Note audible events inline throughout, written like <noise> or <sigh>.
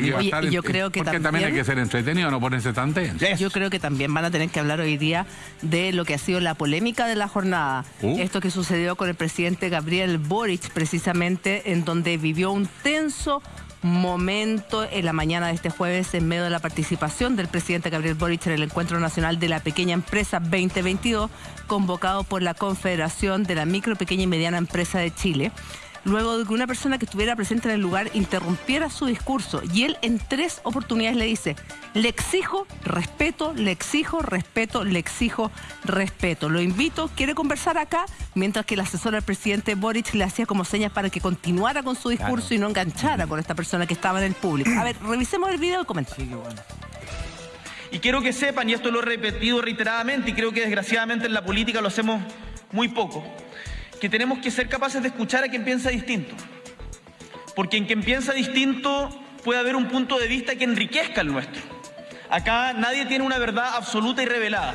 Que a estar yo creo que porque también- hay que ser entretenido, no ponerse tan tenso. Yo creo que también van a tener que hablar hoy día de lo que ha sido la polémica de la jornada. Uh. Esto que sucedió con el presidente Gabriel Boric, precisamente, en donde vivió un tenso momento en la mañana de este jueves en medio de la participación del presidente Gabriel Boric en el Encuentro Nacional de la Pequeña Empresa 2022, convocado por la Confederación de la Micro, Pequeña y Mediana Empresa de Chile luego de que una persona que estuviera presente en el lugar interrumpiera su discurso y él en tres oportunidades le dice, le exijo respeto, le exijo respeto, le exijo respeto. Lo invito, quiere conversar acá, mientras que el asesor del presidente Boric le hacía como señas para que continuara con su discurso y no enganchara con esta persona que estaba en el público. A ver, revisemos el video y comentemos. Y quiero que sepan, y esto lo he repetido reiteradamente, y creo que desgraciadamente en la política lo hacemos muy poco, que tenemos que ser capaces de escuchar a quien piensa distinto. Porque en quien piensa distinto puede haber un punto de vista que enriquezca el nuestro. Acá nadie tiene una verdad absoluta y revelada.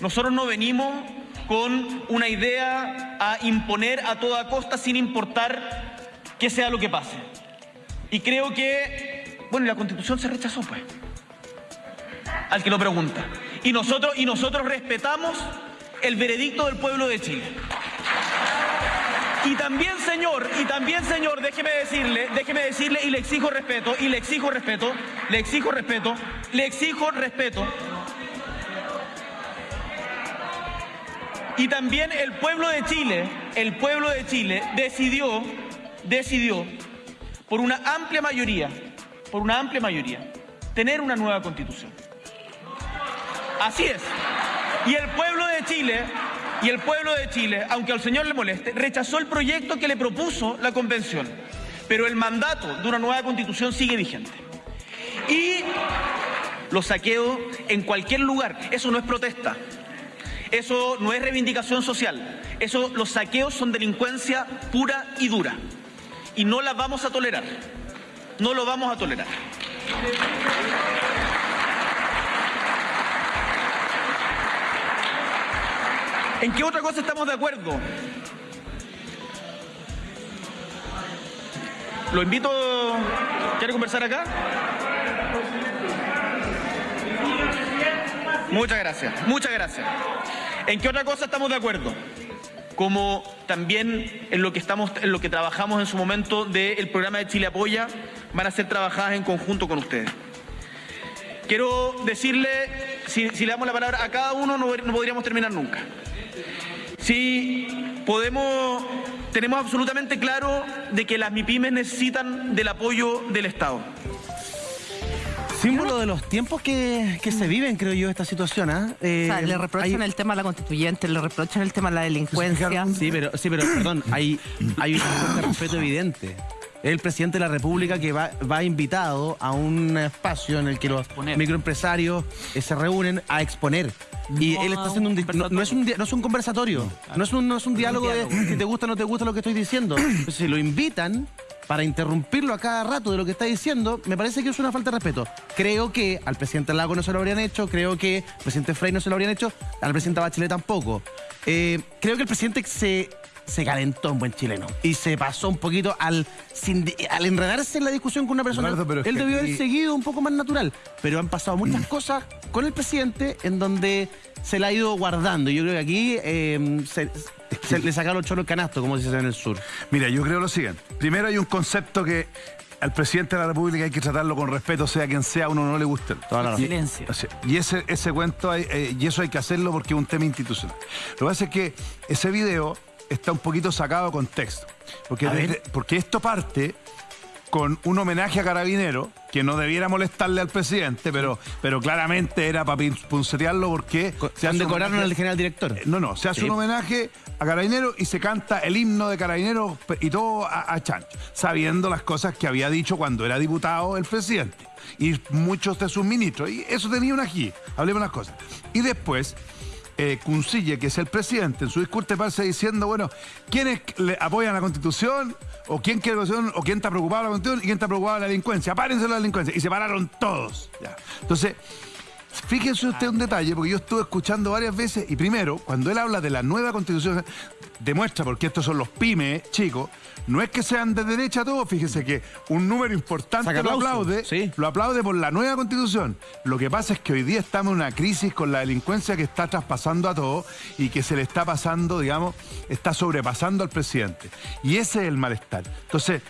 Nosotros no venimos con una idea a imponer a toda costa sin importar que sea lo que pase. Y creo que, bueno, la constitución se rechazó, pues al que lo pregunta. Y nosotros, y nosotros respetamos el veredicto del pueblo de Chile. Y también, señor, y también, señor, déjeme decirle, déjeme decirle, y le exijo respeto, y le exijo respeto, le exijo respeto, le exijo respeto. Y también el pueblo de Chile, el pueblo de Chile decidió, decidió, por una amplia mayoría, por una amplia mayoría, tener una nueva constitución. Así es. Y el pueblo de Chile, y el pueblo de Chile, aunque al señor le moleste, rechazó el proyecto que le propuso la convención. Pero el mandato de una nueva constitución sigue vigente. Y los saqueos en cualquier lugar, eso no es protesta. Eso no es reivindicación social. Eso, los saqueos son delincuencia pura y dura. Y no la vamos a tolerar. No lo vamos a tolerar. ¿En qué otra cosa estamos de acuerdo? Lo invito. ¿Quiere conversar acá? Muchas gracias, muchas gracias. ¿En qué otra cosa estamos de acuerdo? Como también en lo que estamos, en lo que trabajamos en su momento del programa de Chile Apoya, van a ser trabajadas en conjunto con ustedes. Quiero decirle, si, le damos la palabra a cada uno, no, no podríamos terminar nunca. Sí, podemos, tenemos absolutamente claro de que las MIPIMES necesitan del apoyo del Estado. Símbolo de los tiempos que, que se viven, creo yo, esta situación. ¿ah? Eh, O sea, le reprochan hay- el tema de la constituyente, le reprochan el tema de la delincuencia. Sí, pero, sí, pero perdón, hay, hay de respeto evidente. Es el presidente de la República que va, va invitado a un espacio en el que los microempresarios eh, se reúnen a exponer. Y No él está haciendo un, di- no, no es un no es un conversatorio, no es un, no es un diálogo de si te gusta o no te gusta lo que estoy diciendo. <clears throat> Si lo invitan para interrumpirlo a cada rato de lo que está diciendo, me parece que es una falta de respeto. Creo que al presidente Lago no se lo habrían hecho, creo que al presidente Frey no se lo habrían hecho, al presidente Bachelet tampoco. Eh, creo que el presidente se, se calentó en buen chileno y se pasó un poquito al, sin- al enredarse en la discusión con una persona. Eduardo, pero es Él debió haber seguido un poco más natural, pero han pasado muchas cosas con el presidente en donde se la ha ido guardando. Yo creo que aquí eh, se, se le sacaron los choros el canasto, como se dice en el sur. Mira, yo creo lo siguiente. Primero hay un concepto que al presidente de la República hay que tratarlo con respeto, sea quien sea, a uno no le guste. Toda la razón. Silencio. Y ese, ese cuento, hay- eh, y eso hay que hacerlo porque es un tema institucional. Lo que pasa es que ese video está un poquito sacado de contexto. Porque, desde- porque esto parte con un homenaje a Carabinero, que no debiera molestarle al presidente, pero, pero claramente era para puncetearlo porque Se han homenaje- al general director. Eh, No, no, se hace Sí. un homenaje a Carabinero y se canta el himno de Carabinero y todo a, a Chancho, sabiendo las cosas que había dicho cuando era diputado el presidente y muchos de sus ministros. Y eso tenía un ají, hablemos las cosas. Y después, eh, Cuncille, que es el presidente, en su discurso parece diciendo, bueno, ¿quiénes le apoyan la Constitución? ¿O quién quiere la Constitución? ¿O quién está preocupado de la Constitución? ¿Y quién está preocupado de la delincuencia? Párense la delincuencia. Y se pararon todos. ya. Entonces, Fíjese usted un detalle, porque yo estuve escuchando varias veces, y primero, cuando él habla de la nueva constitución, demuestra, porque estos son los pymes, chicos, no es que sean de derecha todos, fíjese que un número importante lo aplaude, sí. lo aplaude por la nueva constitución. Lo que pasa es que hoy día estamos en una crisis con la delincuencia que está traspasando a todos y que se le está pasando, digamos, está sobrepasando al presidente. Y ese es el malestar. Entonces,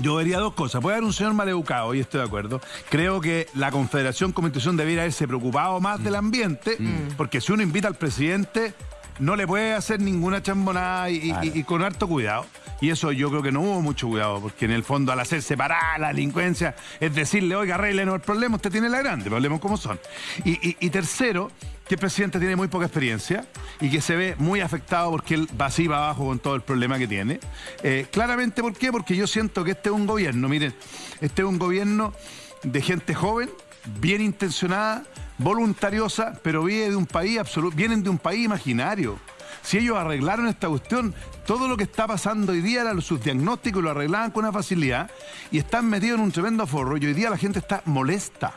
yo vería dos cosas. Puede haber un señor maleducado, y estoy de acuerdo. Creo que la Confederación como institución debiera haberse preocupado más del ambiente, porque si uno invita al presidente, no le puede hacer ninguna chambonada y, y- y con harto cuidado. Y eso yo creo que no hubo mucho cuidado, porque en el fondo al hacer separar la delincuencia, es decirle, oiga, arreglenos el problema, usted tiene la grande, problemas como son. Y, y- y tercero, que el presidente tiene muy poca experiencia y que se ve muy afectado porque él va así va abajo con todo el problema que tiene. Eh, claramente, ¿por qué? Porque yo siento que este es un gobierno, miren, este es un gobierno de gente joven, bien intencionada, voluntariosa, pero viene de un país absoluto, vienen de un país imaginario. Si ellos arreglaron esta cuestión, todo lo que está pasando hoy día era sus diagnósticos lo arreglaban con una facilidad y están metidos en un tremendo forro y hoy día la gente está molesta.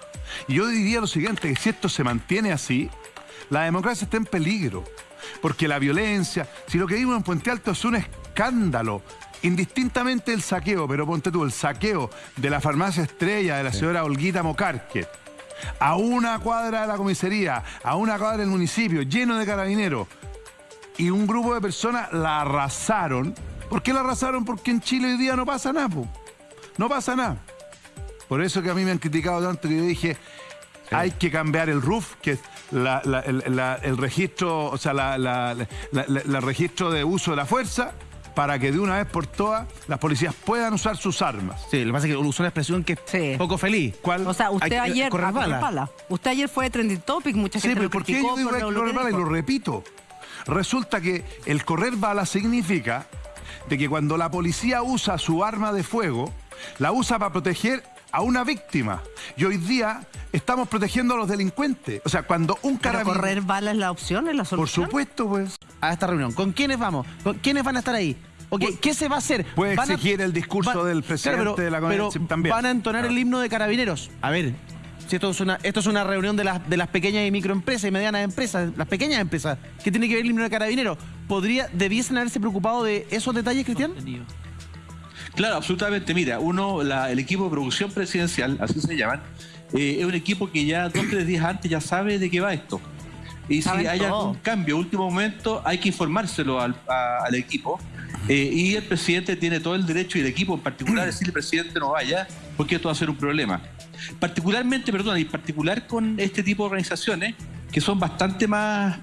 Y yo diría lo siguiente, que si esto se mantiene así, la democracia está en peligro. Porque la violencia, si lo que vimos en Puente Alto es un escándalo, indistintamente el saqueo, pero ponte tú, el saqueo de la farmacia estrella de la señora Olguita Mocarque, a una cuadra de la comisaría, a una cuadra del municipio, lleno de carabineros, y un grupo de personas la arrasaron. ¿Por qué la arrasaron? Porque en Chile hoy día no pasa nada, po. no pasa nada. Por eso que a mí me han criticado tanto que yo dije, hay que cambiar el RUF, que es la- la- el, la- el registro, o sea, la registro de uso de la fuerza, para que de una vez por todas las policías puedan usar sus armas. Sí, lo que pasa es que usó una expresión que es Sí. poco feliz. ¿Cuál? O sea, Hay usted que ayer. correr bala. bala. Usted ayer fue trending topic, mucha Sí, gente pero lo ¿por qué yo digo por hay lo correr que bala? Y lo repito. Resulta que el correr bala significa de que cuando la policía usa su arma de fuego, la usa para proteger a una víctima. Y hoy día estamos protegiendo a los delincuentes. O sea, cuando un Pero carabinero... correr bala es la opción, es la Por solución. supuesto, pues. A esta reunión. ¿Con quiénes vamos? ¿Con quiénes van a estar ahí? Ok, Pu- ¿Qué se va a hacer? puede Van a- exigir el discurso del presidente pero, de la pero convención también. van a entonar el himno de carabineros. A ver, si esto es una, esto es una reunión de las, de las pequeñas y microempresas y medianas empresas, las pequeñas empresas, ¿qué tiene que ver el himno de carabineros? ¿Podría, ¿Debiesen haberse preocupado de esos detalles, Cristian? Claro, absolutamente. Mira, uno, la- el equipo de producción presidencial, así se llaman, eh, es un equipo que ya dos tres días antes ya sabe de qué va esto. Y si hay todo. algún cambio último momento, hay que informárselo al, a- al equipo. Eh, y el presidente tiene todo el derecho, y el equipo en particular, decirle <clears throat> presidente no vaya, porque esto va a ser un problema. Particularmente, perdón, y particular con este tipo de organizaciones que son bastante más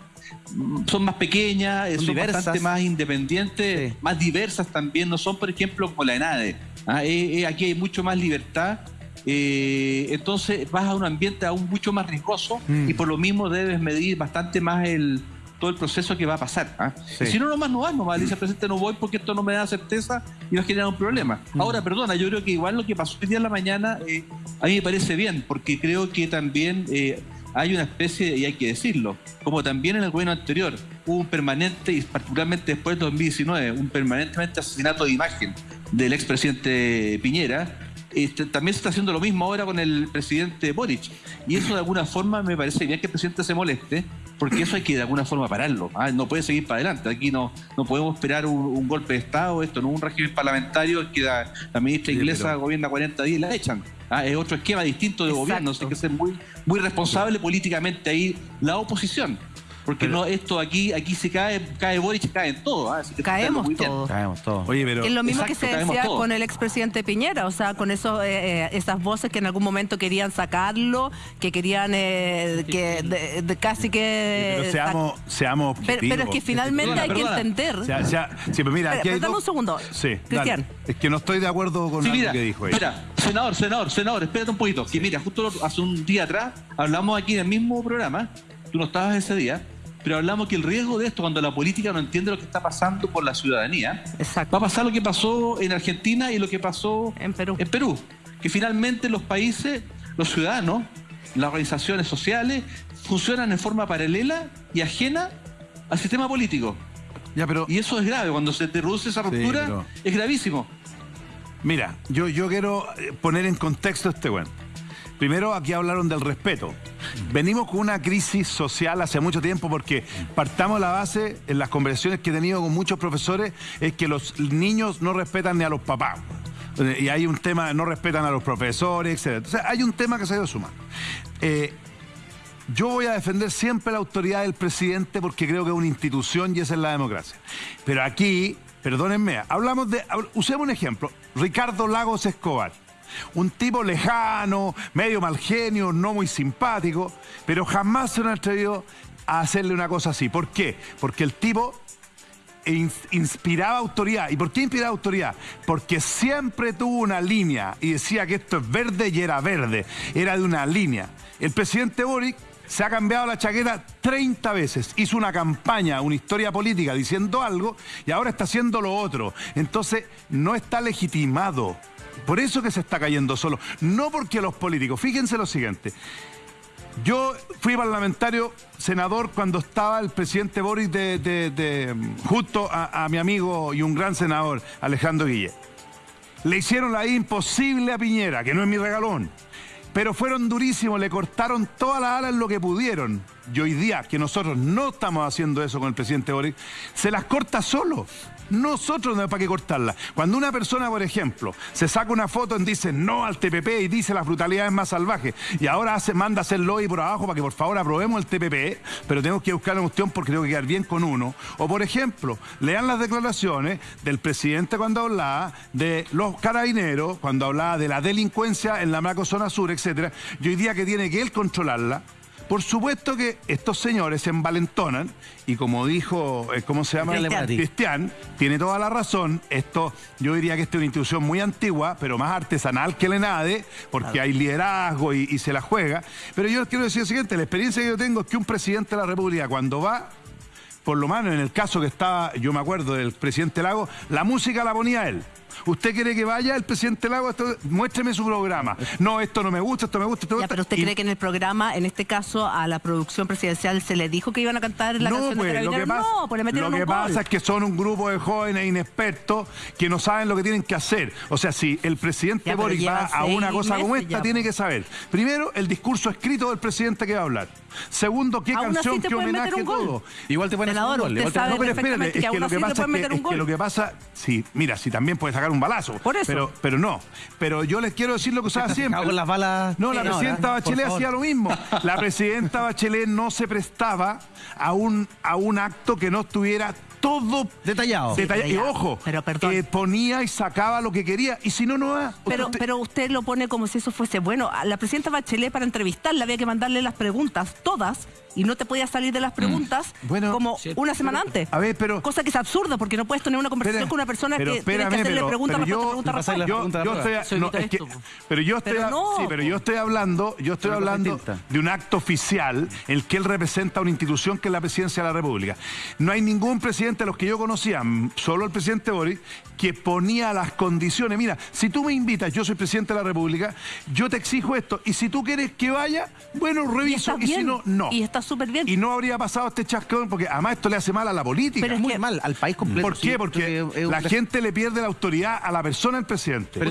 son más pequeñas, Son son, diversas. bastante más independientes, Sí. más diversas también, no son, por ejemplo, como la ENADE. Ah, eh, eh, aquí hay mucho más libertad, eh, entonces vas a un ambiente aún mucho más riesgoso Mm. y por lo mismo debes medir bastante más el todo el proceso que va a pasar. ¿ah? Sí. Si no, nomás no vas, nomás dice presidente no voy porque esto no me da certeza y va a generar un problema. Mm. Ahora, perdona, yo creo que igual lo que pasó hoy día en la mañana eh, a mí me parece bien, porque creo que también eh, hay una especie, y hay que decirlo, como también en el gobierno anterior hubo un permanente, y particularmente después del 2019, un permanentemente asesinato de imagen del expresidente Piñera, este, también se está haciendo lo mismo ahora con el presidente Boric. Y eso de alguna forma me parece bien que el presidente se moleste, porque eso hay que de alguna forma pararlo. ¿ah? No puede seguir para adelante. Aquí no, no podemos esperar un, un golpe de Estado, esto no es un régimen parlamentario que la, la ministra Sí, inglesa pero- gobierna 40 días y la echan. Ah, es otro esquema distinto de Exacto. gobierno, hay que ser muy, muy responsable políticamente ahí la oposición. Porque Pero- no esto aquí aquí se cae, cae Boric, cae en todo. ¿ah? Caemos todos. Caemos todos. Oye, pero... Es lo mismo Exacto, que se decía todos. con el expresidente Piñera, o sea, con esos, eh, eh, esas voces que en algún momento querían sacarlo, que querían eh, que de- de casi que... pero seamos, seamos Pero, objetivos. pero es que finalmente Perdona, hay perdona. que entender. O sea, o sea, sí, pero mira, aquí hay pero dame dos- un segundo. Sí, Cristian. dale. Es que no estoy de acuerdo con Sí, mira, que dijo ella. espera, senador, senador, senador, espérate un poquito. Que mira, justo hace un día atrás hablamos aquí en el mismo programa, tú no estabas ese día, pero hablamos que el riesgo de esto, cuando la política no entiende lo que está pasando por la ciudadanía, Exacto. va a pasar lo que pasó en Argentina y lo que pasó En Perú. En Perú, que finalmente los países, los ciudadanos, las organizaciones sociales funcionan en forma paralela y ajena al sistema político. Ya, pero Y eso es grave, cuando se te reduce esa Sí, ruptura, pero- es gravísimo. Mira, yo, yo quiero poner en contexto este bueno. Primero, aquí hablaron del respeto. Venimos con una crisis social hace mucho tiempo porque partamos la base en las conversaciones que he tenido con muchos profesores es que los niños no respetan ni a los papás. Y hay un tema, no respetan a los profesores, etc. O hay un tema que se ha ido sumando. Eh, yo voy a defender siempre la autoridad del presidente porque creo que es una institución y esa es la democracia. Pero aquí, perdónenme, hablamos de, usemos un ejemplo, Ricardo Lagos Escobar. Un tipo lejano, medio mal genio, no muy simpático, pero jamás se han atrevido a hacerle una cosa así. ¿Por qué? Porque el tipo inspiraba autoridad. ¿Y por qué inspiraba autoridad? Porque siempre tuvo una línea y decía que esto es verde y era verde. Era de una línea. El presidente Boric se ha cambiado la chaqueta 30 veces, hizo una campaña, una historia política diciendo algo y ahora está haciendo lo otro. Entonces no está legitimado. Por eso que se está cayendo solo. No porque los políticos, fíjense lo siguiente. Yo fui parlamentario, senador, cuando estaba el presidente Boris de, justo a, a, mi amigo y un gran senador, Alejandro Guille. Le hicieron la imposible a Piñera, que no es mi regalón. Pero fueron durísimos, le cortaron todas las alas en lo que pudieron. Y hoy día, que nosotros no estamos haciendo eso con el presidente Boris, se las corta solo. Nosotros no hay para qué cortarla. Cuando una persona, por ejemplo, se saca una foto y dice no al TPP y dice las brutalidades más salvajes y ahora hace, manda hacer lobby por abajo para que por favor aprobemos el TPP, pero tenemos que buscar la cuestión porque tengo que quedar bien con uno. O por ejemplo, lean las declaraciones del presidente cuando hablaba de los carabineros, cuando hablaba de la delincuencia en la macrozona sur, etcétera. Y hoy día que tiene que él controlarla, por supuesto que estos señores se envalentonan y como dijo, eh, ¿cómo se llama? Cristian. Cristian, tiene toda la razón. Esto, yo diría que esta es una institución muy antigua, pero más artesanal que el ENADE, porque hay liderazgo y, y se la juega. Pero yo quiero decir lo siguiente, la experiencia que yo tengo es que un presidente de la República cuando va por lo menos en el caso que estaba, yo me acuerdo del presidente Lago, la música la ponía él. ¿Usted quiere que vaya el presidente Lago? Esto- muéstreme su programa. No, esto no me gusta, esto me gusta, esto me Ya, gusta. pero usted Y- cree que en el programa, en este caso, a la producción presidencial se le dijo que iban a cantar la no, canción pues, de lo que Carabineros? pasa, no, pues le metieron lo que un gol. pasa es que son un grupo de jóvenes inexpertos que no saben lo que tienen que hacer. O sea, si el presidente Ya, Boric va a una cosa como esta, ya, tiene pues. que saber. Primero, el discurso escrito del presidente que va a hablar. Segundo, qué Aún canción, qué homenaje, todo. Igual te pueden hacer un gol, igual te- No, pero espérate, perfectamente es que lo que pasa es que, lo que pasa, sí, mira, si también puede sacar un balazo. Por eso. Pero, pero no. Pero yo les quiero decir lo que usaba <laughs> siempre. Cago en las balas. No, la presidenta. Bachelet hacía lo mismo. <laughs> La presidenta Bachelet no se prestaba a un, a un acto que no estuviera todo Detallado. detalla- pero y ojo, pero perdón. eh, ponía y sacaba lo que quería. Y si no, no va. Pero, Usted- pero usted lo pone como si eso fuese bueno. A la presidenta Bachelet para entrevistarla había que mandarle las preguntas, todas, y no te podía salir de las preguntas Bueno, como una semana antes. a ver, pero- Cosa que es absurda porque no puedes tener una conversación con una persona pero que tiene que espérame, hacerle pero- pregunta, pero respuesta, yo- pregunta, yo, yo estoy, no, es que- pero yo estoy, Pero no, sí, pero po. yo estoy hablando, yo estoy hablando de un acto oficial, el que él representa una institución que es la presidencia de la República. No hay ningún presidente de los que yo conocía, mm, solo el presidente Boris, que ponía las condiciones. Mira, si tú me invitas, yo soy presidente de la República, yo te exijo esto, y si tú quieres que vaya, bueno, Y reviso, está y, si no, no. Y está súper bien. Y no habría pasado este chascón, porque además esto le hace mal a la política. Pero es Muy que- mal, al país completo. ¿Por qué? Porque la gente le pierde la autoridad a la persona del presidente. Pero